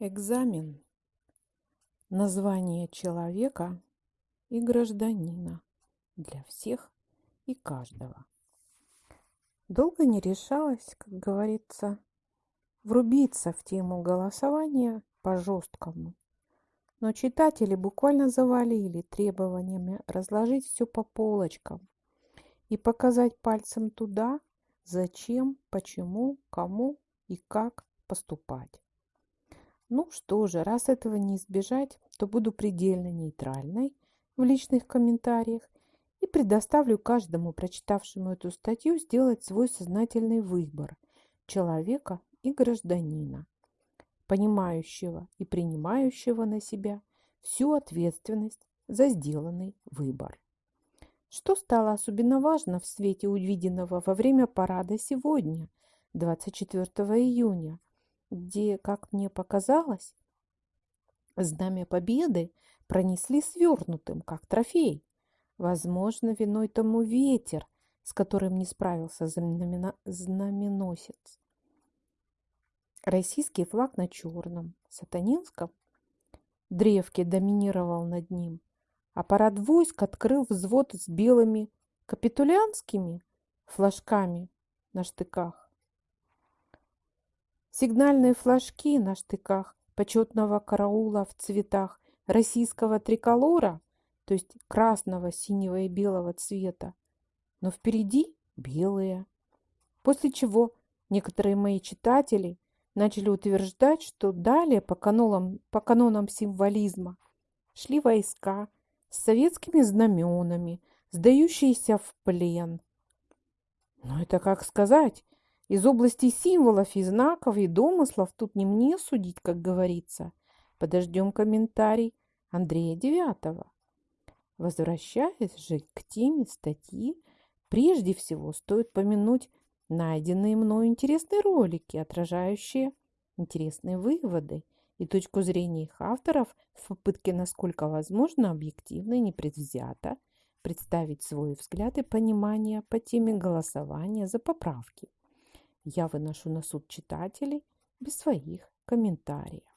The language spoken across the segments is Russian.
Экзамен. Название человека и гражданина для всех и каждого. Долго не решалась, как говорится, врубиться в тему голосования по-жесткому. Но читатели буквально завалили требованиями разложить все по полочкам и показать пальцем туда, зачем, почему, кому и как поступать. Ну что же, раз этого не избежать, то буду предельно нейтральной в личных комментариях и предоставлю каждому прочитавшему эту статью сделать свой сознательный выбор человека и гражданина, понимающего и принимающего на себя всю ответственность за сделанный выбор. Что стало особенно важно в свете увиденного во время парада сегодня, 24 июня, где, как мне показалось, знамя победы пронесли свернутым, как трофей. Возможно, виной тому ветер, с которым не справился знаменосец. Российский флаг на черном, сатанинском древке доминировал над ним, а парад войск открыл взвод с белыми капитулянскими флажками на штыках. Сигнальные флажки на штыках почетного караула в цветах российского триколора, то есть красного, синего и белого цвета, но впереди белые. После чего некоторые мои читатели начали утверждать, что далее по канонам, по канонам символизма шли войска с советскими знаменами, сдающиеся в плен. Но это как сказать, из области символов и знаков и домыслов тут не мне судить, как говорится. Подождем комментарий Андрея Девятого. Возвращаясь же к теме статьи, прежде всего стоит помянуть найденные мной интересные ролики, отражающие интересные выводы и точку зрения их авторов в попытке, насколько возможно, объективно и непредвзято представить свой взгляд и понимание по теме голосования за поправки я выношу на суд читателей без своих комментариев.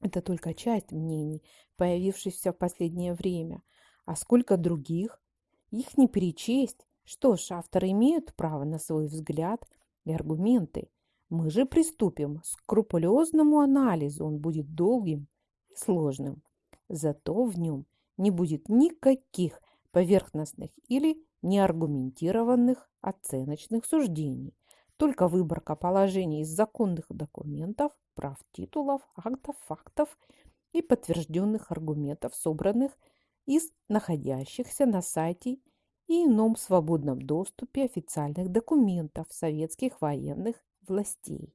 Это только часть мнений, появившихся в последнее время. А сколько других? Их не перечесть. Что ж, авторы имеют право на свой взгляд и аргументы. Мы же приступим к скрупулезному анализу. Он будет долгим и сложным. Зато в нем не будет никаких поверхностных или неаргументированных оценочных суждений только выборка положений из законных документов, прав титулов, актов, фактов и подтвержденных аргументов, собранных из находящихся на сайте и ином свободном доступе официальных документов советских военных властей.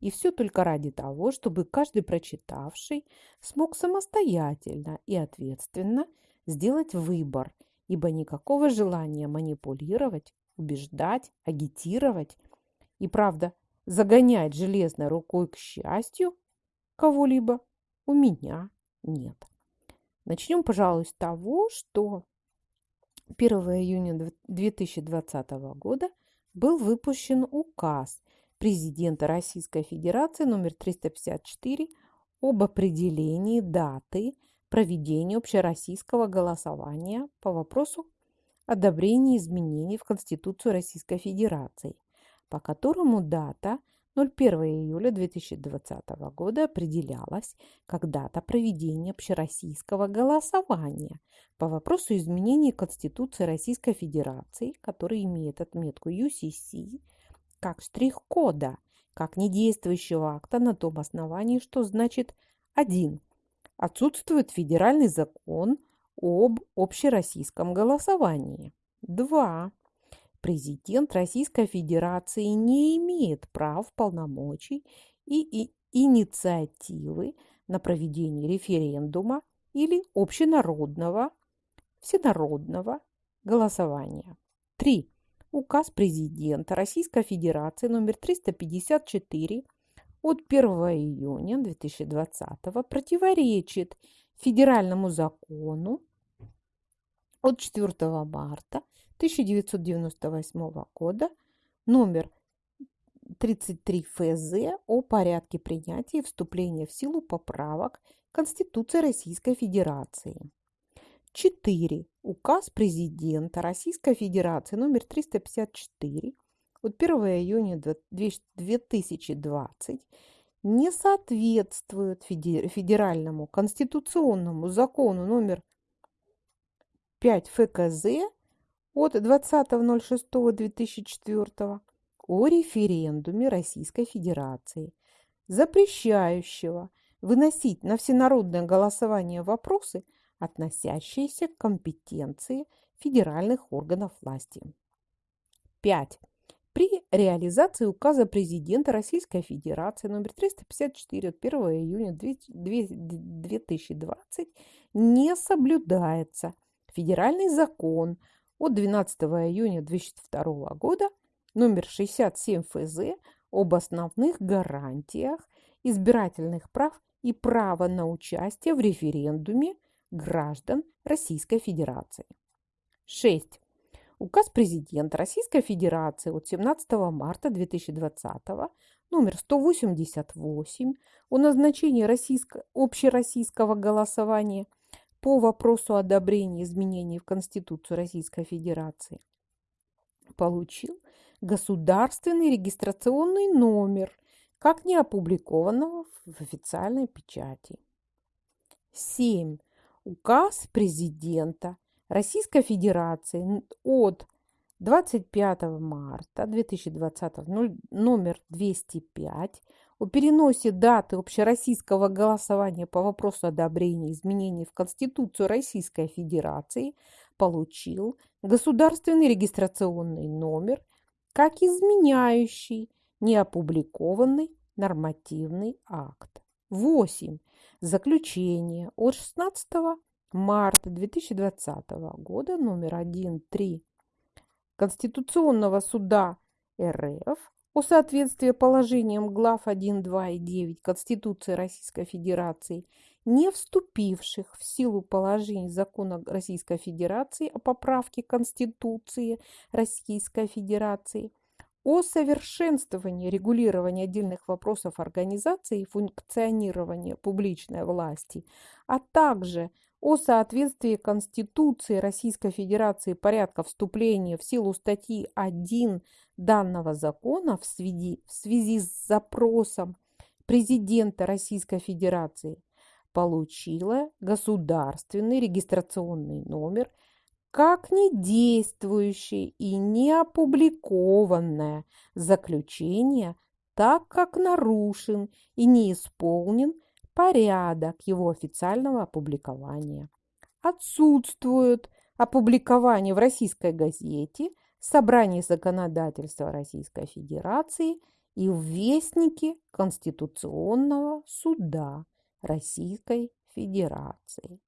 И все только ради того, чтобы каждый прочитавший смог самостоятельно и ответственно сделать выбор, ибо никакого желания манипулировать, убеждать, агитировать и правда, загонять железной рукой к счастью кого-либо у меня нет. Начнем, пожалуй, с того, что 1 июня 2020 года был выпущен указ президента Российской Федерации номер 354 об определении даты проведения общероссийского голосования по вопросу одобрения изменений в Конституцию Российской Федерации по которому дата 01 июля 2020 года определялась как дата проведения общероссийского голосования по вопросу изменения Конституции Российской Федерации, который имеет отметку UCC, как штрих-кода, как недействующего акта на том основании, что значит 1. Отсутствует федеральный закон об общероссийском голосовании. 2 президент Российской Федерации не имеет прав, полномочий и, и инициативы на проведение референдума или общенародного, всенародного голосования. 3. Указ президента Российской Федерации номер 354 от 1 июня 2020 противоречит федеральному закону от 4 марта 1998 года номер 33 ФЗ о порядке принятия и вступления в силу поправок Конституции Российской Федерации. 4. Указ президента Российской Федерации номер 354 от 1 июня 2020 не соответствует федеральному конституционному закону номер 5 ФКЗ от 20.06.2004 о референдуме Российской Федерации, запрещающего выносить на всенародное голосование вопросы, относящиеся к компетенции федеральных органов власти. 5. При реализации указа президента Российской Федерации номер 354 от 1 июня 2020 не соблюдается федеральный закон от 12 июня 2002 года номер 67 ФЗ об основных гарантиях избирательных прав и права на участие в референдуме граждан Российской Федерации. 6. Указ президента Российской Федерации от 17 марта 2020 номер 188 о назначении российско общероссийского голосования по вопросу одобрения изменений в Конституцию Российской Федерации получил государственный регистрационный номер, как не опубликованного в официальной печати. 7. Указ президента Российской Федерации от 25 марта 2020 номер 205 о переносе даты общероссийского голосования по вопросу одобрения изменений в Конституцию Российской Федерации получил государственный регистрационный номер как изменяющий неопубликованный нормативный акт. 8. Заключение от 16 марта 2020 года номер 1.3 Конституционного суда РФ о соответствии положениям глав 1, 2 и 9 Конституции Российской Федерации, не вступивших в силу положений закона Российской Федерации о поправке Конституции Российской Федерации, о совершенствовании регулирования отдельных вопросов организации и функционирования публичной власти, а также о соответствии Конституции Российской Федерации порядка вступления в силу статьи 1 данного закона в связи, в связи с запросом президента Российской Федерации получила государственный регистрационный номер как недействующее и не опубликованное заключение, так как нарушен и не исполнен порядок его официального опубликования. Отсутствует опубликование в российской газете – Собрании законодательства Российской Федерации и в Вестнике Конституционного суда Российской Федерации.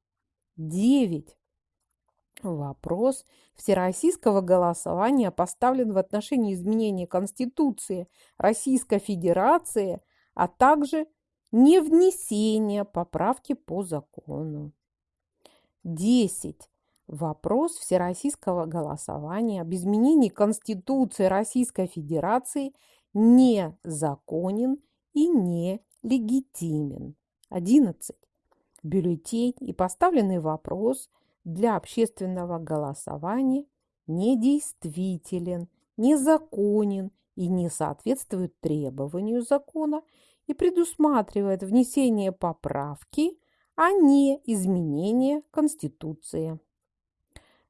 9. Вопрос всероссийского голосования поставлен в отношении изменения Конституции Российской Федерации, а также невнесения поправки по закону. 10. Вопрос всероссийского голосования об изменении Конституции Российской Федерации незаконен и нелегитимен. 11. Бюллетень и поставленный вопрос для общественного голосования недействителен, незаконен и не соответствует требованию закона и предусматривает внесение поправки, а не изменение Конституции.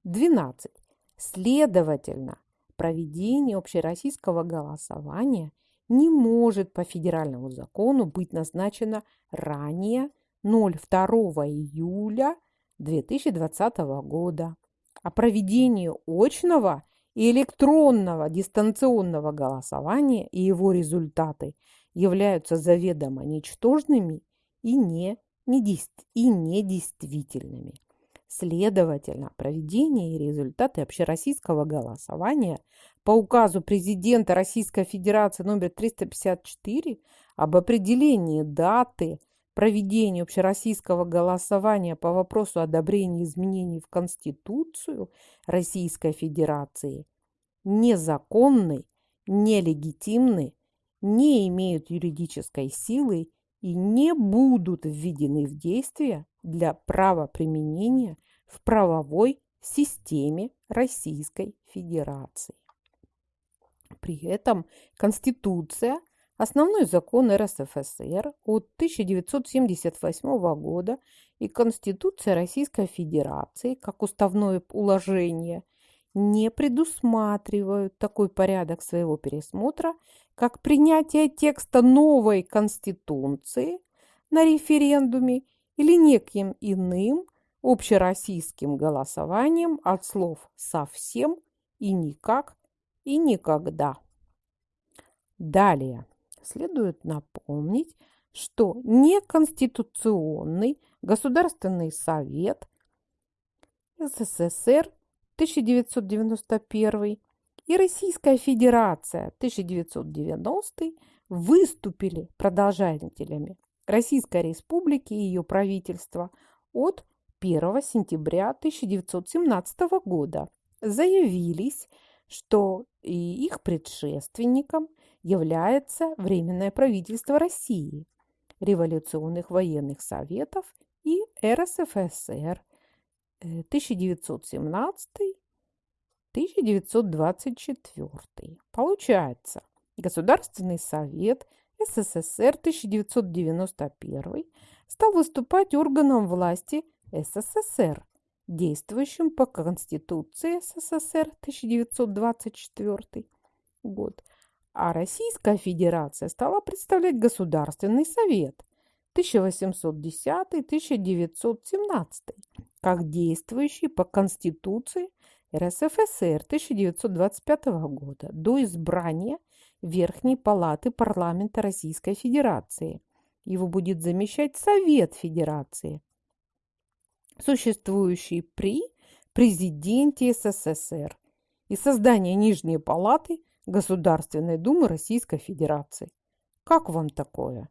12. Следовательно, проведение общероссийского голосования не может по федеральному закону быть назначено ранее 02 июля 2020 года. А проведение очного и электронного дистанционного голосования и его результаты являются заведомо ничтожными и, не, и недействительными. Следовательно, проведение и результаты общероссийского голосования по указу президента Российской Федерации номер 354 об определении даты проведения общероссийского голосования по вопросу одобрения изменений в Конституцию Российской Федерации незаконны, нелегитимны не имеют юридической силы и не будут введены в действие для правоприменения в правовой системе Российской Федерации. При этом Конституция, основной закон РСФСР от 1978 года и Конституция Российской Федерации как уставное уложение не предусматривают такой порядок своего пересмотра, как принятие текста новой Конституции на референдуме или неким иным общероссийским голосованием от слов «совсем» и «никак» и «никогда». Далее следует напомнить, что неконституционный Государственный совет СССР 1991 и Российская Федерация 1990 выступили продолжателями Российской Республики и ее правительства от 1 сентября 1917 года. Заявились, что и их предшественником является Временное правительство России, революционных военных советов и РСФСР 1917-1924. Получается, Государственный совет СССР 1991 стал выступать органом власти СССР, действующим по Конституции СССР 1924 год, а Российская Федерация стала представлять Государственный Совет 1810-1917 как действующий по Конституции РСФСР 1925 года до избрания Верхней Палаты Парламента Российской Федерации. Его будет замещать Совет Федерации, существующий при президенте СССР и создание Нижней Палаты Государственной Думы Российской Федерации. Как вам такое?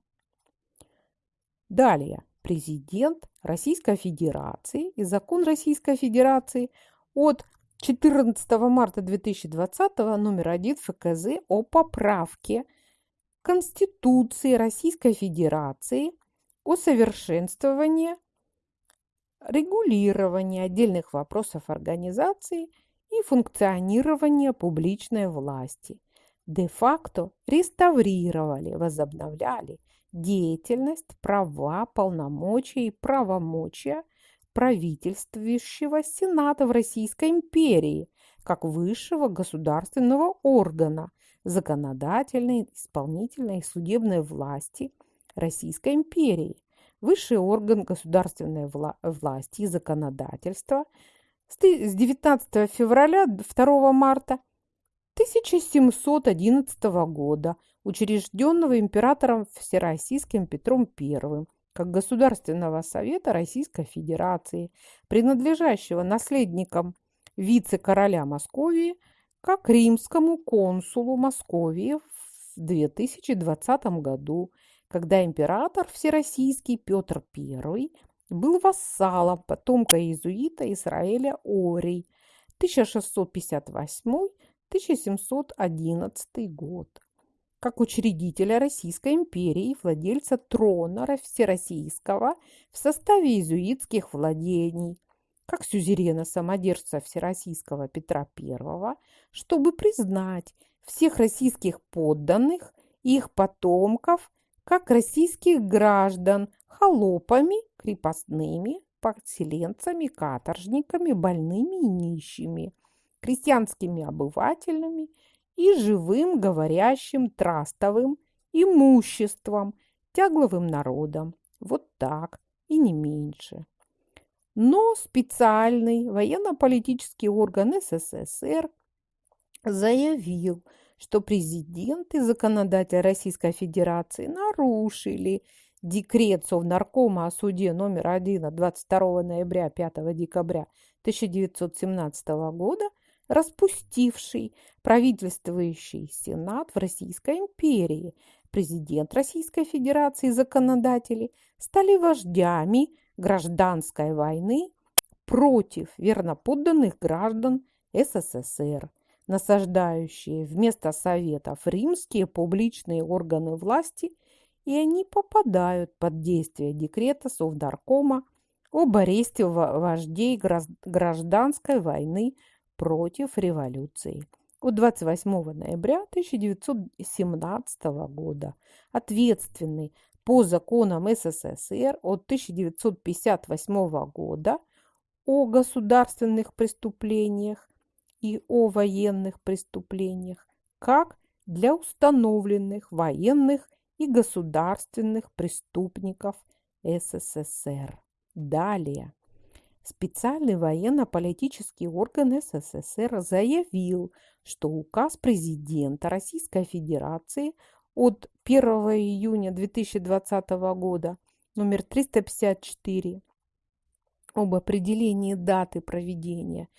Далее. Президент Российской Федерации и закон Российской Федерации от 14 марта 2020 номер 1 ФКЗ о поправке Конституции Российской Федерации о совершенствовании регулирования отдельных вопросов организации и функционирования публичной власти. Де-факто реставрировали, возобновляли деятельность, права, полномочия и правомочия правительствующего Сената в Российской империи как высшего государственного органа законодательной, исполнительной и судебной власти Российской империи, высший орган государственной вла власти и законодательства с 19 февраля 2 марта 1711 года, учрежденного императором Всероссийским Петром I, как Государственного совета Российской Федерации, принадлежащего наследникам вице-короля Московии, как римскому консулу Московии в 2020 году, когда император Всероссийский Петр I был вассалом потомка иезуита Израиля Орий 1658-1711 год, как учредителя Российской империи и владельца трона Всероссийского в составе иезуитских владений, как сюзерена-самодержца Всероссийского Петра I, чтобы признать всех российских подданных и их потомков как российских граждан холопами, крепостными, подселенцами, каторжниками, больными и нищими, крестьянскими обывателями и живым, говорящим, трастовым имуществом, тягловым народом. Вот так и не меньше. Но специальный военно-политический орган СССР заявил, что президент и законодатель Российской Федерации нарушили декрет Совнаркома о суде номер 1 от 22 ноября 5 декабря 1917 года, распустивший правительствующий Сенат в Российской империи. Президент Российской Федерации и законодатели стали вождями гражданской войны против верноподданных граждан СССР – насаждающие вместо советов римские публичные органы власти, и они попадают под действие декрета Совнаркома об аресте вождей гражданской войны против революции. От 28 ноября 1917 года ответственный по законам СССР от 1958 года о государственных преступлениях и о военных преступлениях, как для установленных военных и государственных преступников СССР. Далее. Специальный военно-политический орган СССР заявил, что указ президента Российской Федерации от 1 июня 2020 года номер 354 об определении даты проведения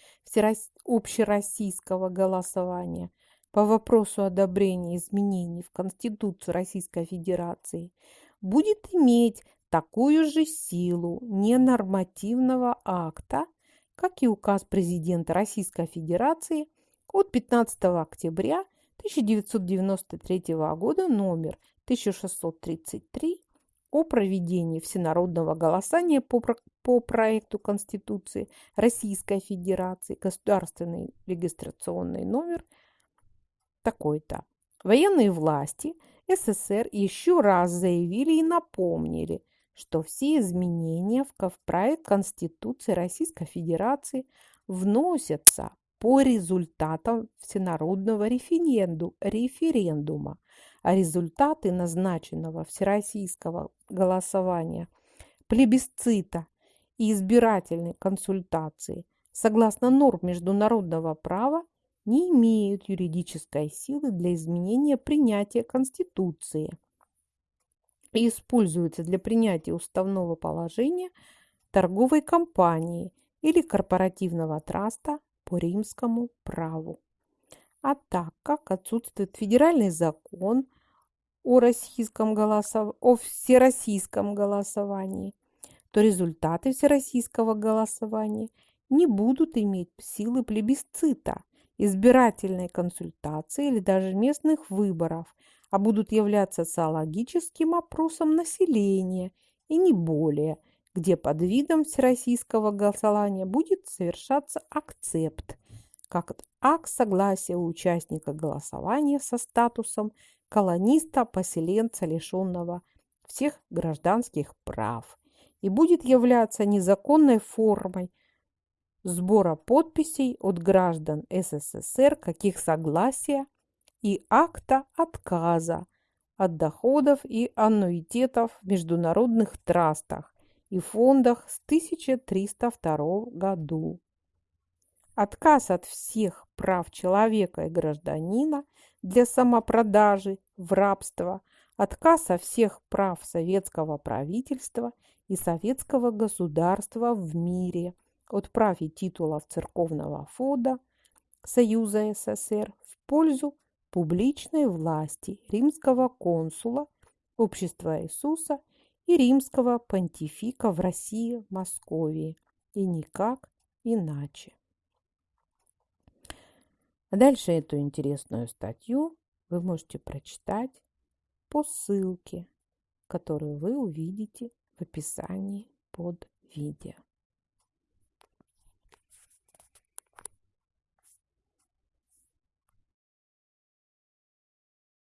общероссийского голосования по вопросу одобрения изменений в Конституцию Российской Федерации будет иметь такую же силу ненормативного акта, как и указ президента Российской Федерации от 15 октября 1993 года номер 1633 о проведении всенародного голосования по, по проекту Конституции Российской Федерации, государственный регистрационный номер такой-то. Военные власти СССР еще раз заявили и напомнили, что все изменения в проект Конституции Российской Федерации вносятся по результатам всенародного референду, референдума, а результаты назначенного всероссийского голосования, плебисцита и избирательной консультации согласно норм международного права не имеют юридической силы для изменения принятия Конституции и используются для принятия уставного положения торговой компании или корпоративного траста по римскому праву. А так как отсутствует федеральный закон о, российском голосов... о всероссийском голосовании, то результаты всероссийского голосования не будут иметь силы плебисцита, избирательной консультации или даже местных выборов, а будут являться социологическим опросом населения и не более, где под видом всероссийского голосования будет совершаться акцепт, как акт согласия участника голосования со статусом колониста-поселенца, лишенного всех гражданских прав, и будет являться незаконной формой сбора подписей от граждан СССР, каких согласия и акта отказа от доходов и аннуитетов в международных трастах и фондах с 1302 году. Отказ от всех прав человека и гражданина для самопродажи в рабство, отказ от всех прав советского правительства и советского государства в мире от прав и титулов церковного фонда Союза СССР в пользу публичной власти римского консула Общества Иисуса и римского понтифика в России, Московии, и никак иначе. Дальше эту интересную статью вы можете прочитать по ссылке, которую вы увидите в описании под видео.